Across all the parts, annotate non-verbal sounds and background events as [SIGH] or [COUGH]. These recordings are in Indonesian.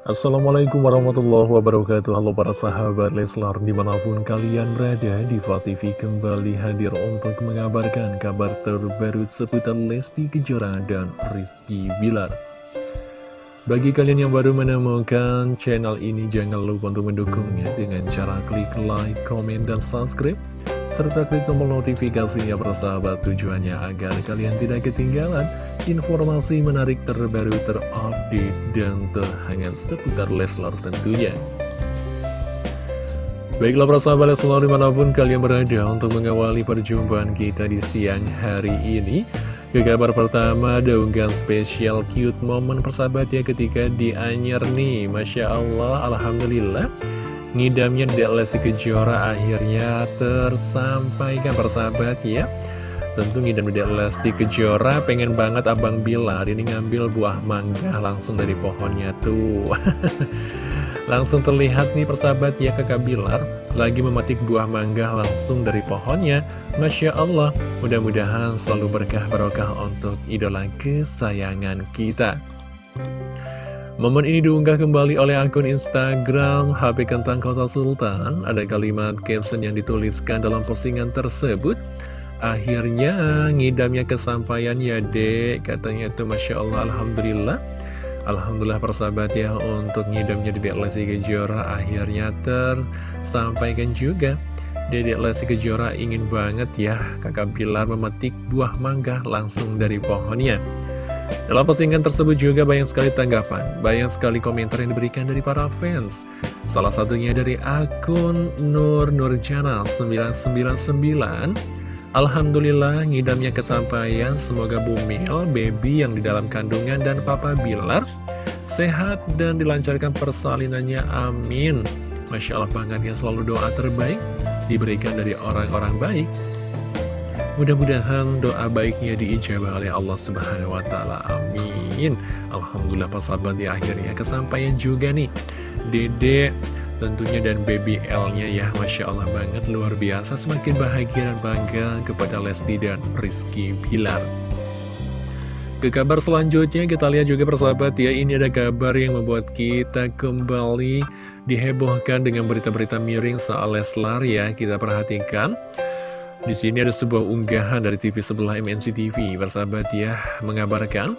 Assalamualaikum warahmatullahi wabarakatuh. Halo para sahabat Leslar Di mana pun kalian berada Diva TV kembali hadir untuk mengabarkan Kabar terbaru seputar Lesti Kejora dan Rizky Bilar. Bagi kalian yang baru menemukan channel ini Jangan lupa untuk mendukungnya Dengan cara klik like, komen, dan subscribe serta klik tombol notifikasinya persahabat tujuannya agar kalian tidak ketinggalan informasi menarik terbaru terupdate dan terhangat seputar Leslar tentunya. Baiklah persahabat Leslar di mana pun kalian berada untuk mengawali perjumpaan kita di siang hari ini. Ke kabar pertama, ada unggahan spesial cute momen persahabat ya ketika di Anyer nih. Masya Allah, Alhamdulillah ngidamnya Lesti Kejora akhirnya tersampaikan persahabat ya. Tentu ngidam Dek Lesti Kejora pengen banget Abang Bilar ini ngambil buah mangga langsung dari pohonnya tuh. [LAUGHS] Langsung terlihat nih persahabat ya kakak Bilar Lagi memetik buah mangga langsung dari pohonnya. Masya Allah mudah-mudahan selalu berkah barokah untuk idola kesayangan kita Momen ini diunggah kembali oleh akun Instagram HP Kentang Kota Sultan. Ada kalimat caption yang dituliskan dalam postingan tersebut. Akhirnya ngidamnya kesampaian ya dek, katanya itu Masya Allah Alhamdulillah. Alhamdulillah persahabat ya untuk ngidamnya Dedek Lesti Kejora akhirnya tersampaikan juga. Dedek Lesti Kejora ingin banget ya kakak Bilar memetik buah mangga langsung dari pohonnya. Dalam postingan tersebut juga banyak sekali tanggapan, banyak sekali komentar yang diberikan dari para fans. Salah satunya dari akun Nur Nurjana 999. Alhamdulillah ngidamnya kesampaian, semoga Bumil, baby yang di dalam kandungan dan Papa Bilar sehat dan dilancarkan persalinannya, amin. Masya Allah banget ya selalu doa terbaik diberikan dari orang-orang baik Mudah-mudahan doa baiknya diijabah oleh Allah Subhanahu wa taala. Amin. Alhamdulillah persahabat di akhirnya kesampaian juga nih. Dede tentunya dan baby L-nya ya Masya Allah banget luar biasa semakin bahagia dan bangga kepada Lesti dan Rizky Bilar ke kabar selanjutnya kita lihat juga persahabat ya ini ada kabar yang membuat kita kembali dihebohkan dengan berita-berita miring soal Leslar ya kita perhatikan di sini ada sebuah unggahan dari TV sebelah MNC TV, bersahabat ya, mengabarkan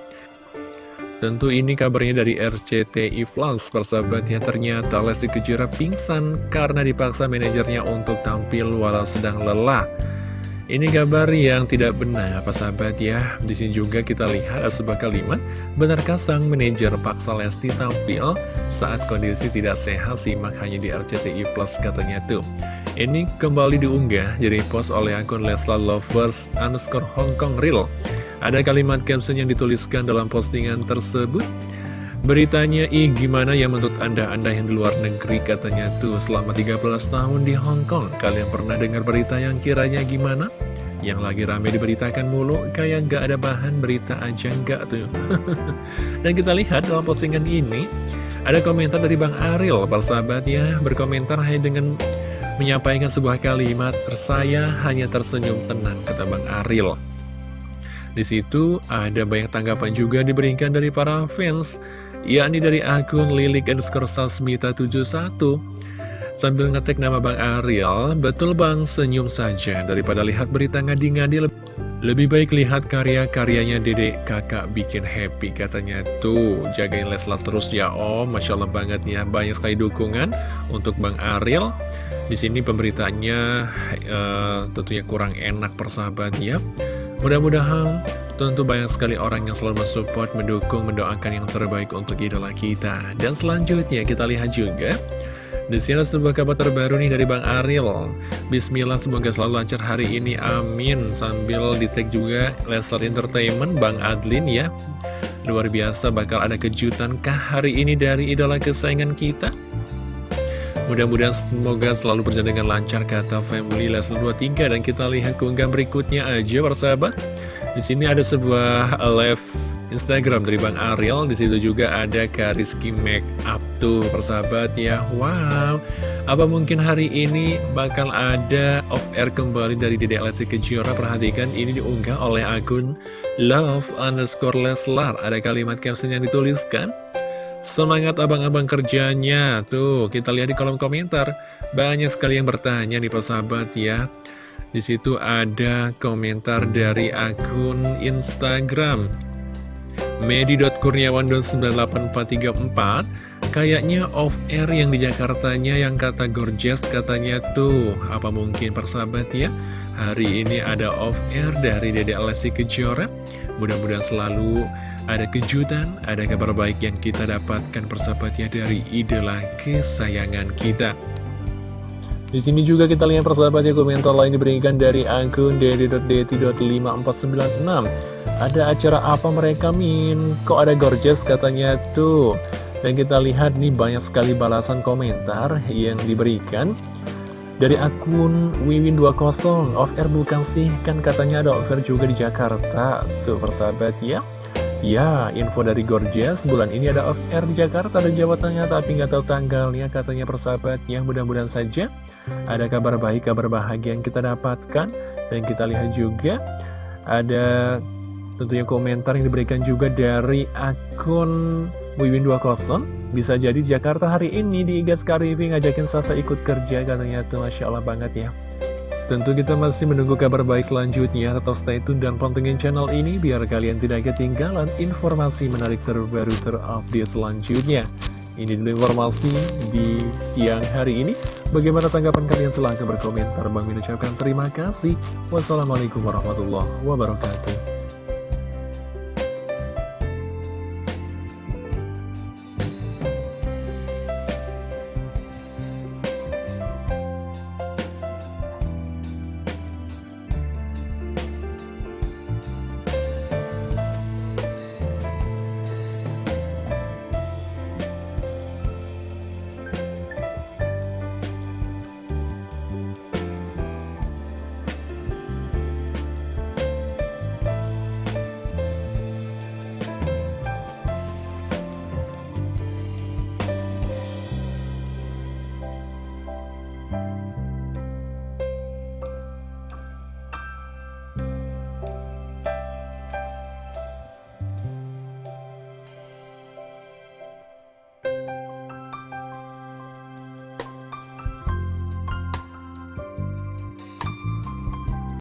Tentu ini kabarnya dari RCTI Plus, persahabat ya, ternyata Lesti Kejora pingsan karena dipaksa manajernya untuk tampil walau sedang lelah. Ini kabar yang tidak benar, apa sahabat ya. Di sini juga kita lihat ada sebuah kalimat, benarkah sang manajer paksa Lesti tampil saat kondisi tidak sehat, simak hanya di RCTI Plus katanya tuh. Ini kembali diunggah jadi post oleh akun Leslar Lovers underscore Hongkong Real. Ada kalimat caption yang dituliskan dalam postingan tersebut. Beritanya, ih gimana ya menurut anda, anda yang di luar negeri katanya tuh selama 13 tahun di Hong Kong. Kalian pernah dengar berita yang kiranya gimana? Yang lagi rame diberitakan mulu, kayak gak ada bahan berita aja nggak tuh. [LAUGHS] Dan kita lihat dalam postingan ini, ada komentar dari Bang Ariel, persahabat ya, berkomentar hanya dengan menyampaikan sebuah kalimat, saya hanya tersenyum tenang, kata Bang Aril. Di situ ada banyak tanggapan juga diberikan dari para fans, yakni dari akun lilik underscore sasmita 71. Sambil ngetek nama Bang Ariel, betul Bang, senyum saja daripada lihat berita ngadi-ngadi lebih baik lihat karya-karyanya dedek kakak bikin happy katanya tuh jagain Leslar terus ya om Masya Allah banget ya banyak sekali dukungan untuk Bang Ariel di sini pemberitaannya uh, tentunya kurang enak persahabat ya. Mudah-mudahan tentu banyak sekali orang yang selalu mensupport, mendukung, mendoakan yang terbaik untuk idola kita. Dan selanjutnya kita lihat juga di sini sebuah kabar terbaru nih dari Bang Ariel. Bismillah semoga selalu lancar hari ini, amin. Sambil di tag juga Leslar Entertainment, Bang Adlin ya. Luar biasa bakal ada kejutan kah hari ini dari idola kesayangan kita? Mudah-mudahan semoga selalu berjalan dengan lancar kata Family Leslie 23 dan kita lihat keunggahan berikutnya aja persahabat. Di sini ada sebuah live Instagram dari Bang Ariel. Di situ juga ada Kariski Make Up tuh persahabat ya. Wow. Apa mungkin hari ini bakal ada off air kembali dari Dedek Lesti Kejora? Perhatikan ini diunggah oleh akun love underscore Leslar. Ada kalimat caption yang dituliskan. Semangat abang-abang kerjanya Tuh kita lihat di kolom komentar Banyak sekali yang bertanya nih persahabat ya di situ ada komentar dari akun Instagram medi.kurniawan.98434 Kayaknya off air yang di Jakartanya yang kata gorgeous katanya tuh Apa mungkin persahabat ya? Hari ini ada off air dari Dede Alessi Kejora. Mudah-mudahan selalu ada kejutan, ada kabar baik yang kita dapatkan persahabatnya dari idola kesayangan kita di sini juga kita lihat persahabatnya komentar lain diberikan dari akun dd.dt.5496 Ada acara apa mereka min? Kok ada gorgeous katanya tuh. Dan kita lihat nih banyak sekali balasan komentar yang diberikan Dari akun Wiwin20 Off air bukan sih? Kan katanya ada off air juga di Jakarta. Tuh persahabat ya. Ya, info dari Gorgeous, bulan ini ada off air di Jakarta dan Jawa Tengah, tapi nggak tahu tanggalnya, katanya persahabat ya, mudah-mudahan saja ada kabar baik, kabar bahagia yang kita dapatkan, dan kita lihat juga ada tentunya komentar yang diberikan juga dari akun Wiwin20, bisa jadi di Jakarta hari ini di Igas Karifi ngajakin Sasa ikut kerja, katanya tuh Masya Allah banget ya. Tentu kita masih menunggu kabar baik selanjutnya, tetap stay tune dan pantengin channel ini biar kalian tidak ketinggalan informasi menarik terbaru terupdate selanjutnya. Ini dulu informasi di siang hari ini. Bagaimana tanggapan kalian? Silahkan berkomentar. Bang Min terima kasih. Wassalamualaikum warahmatullahi wabarakatuh.